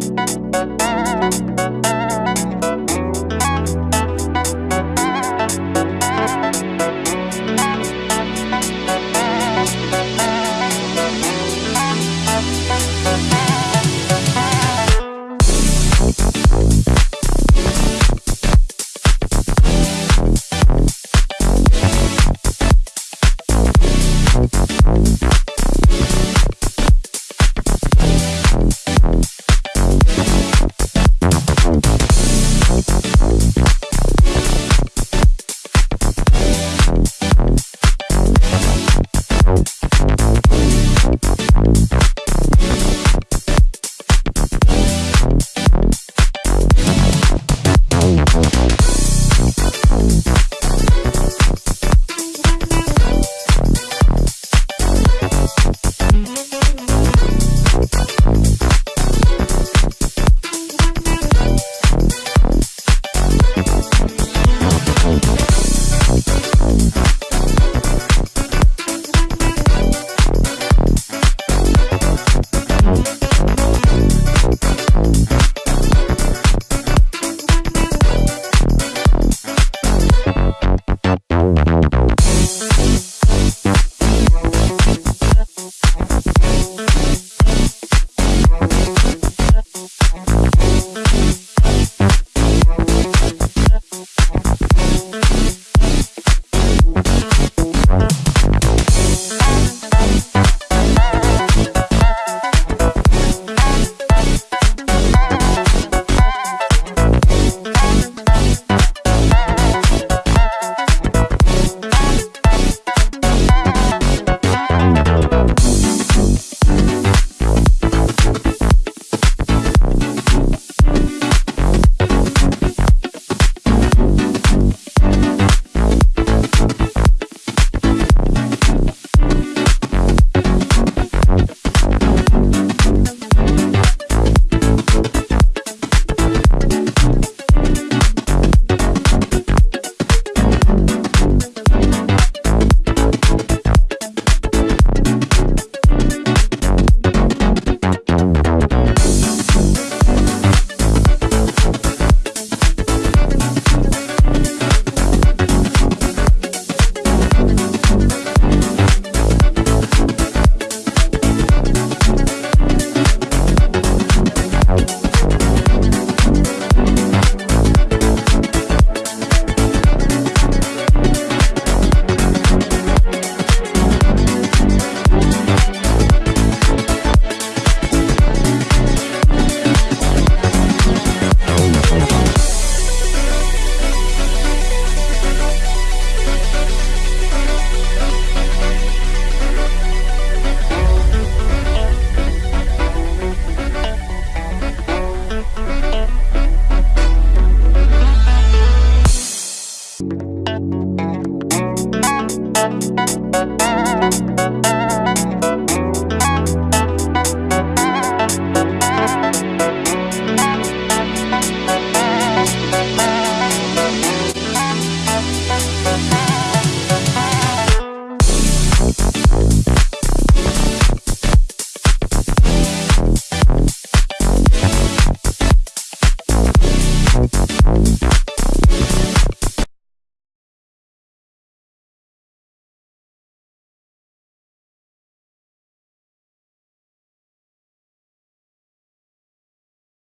Thank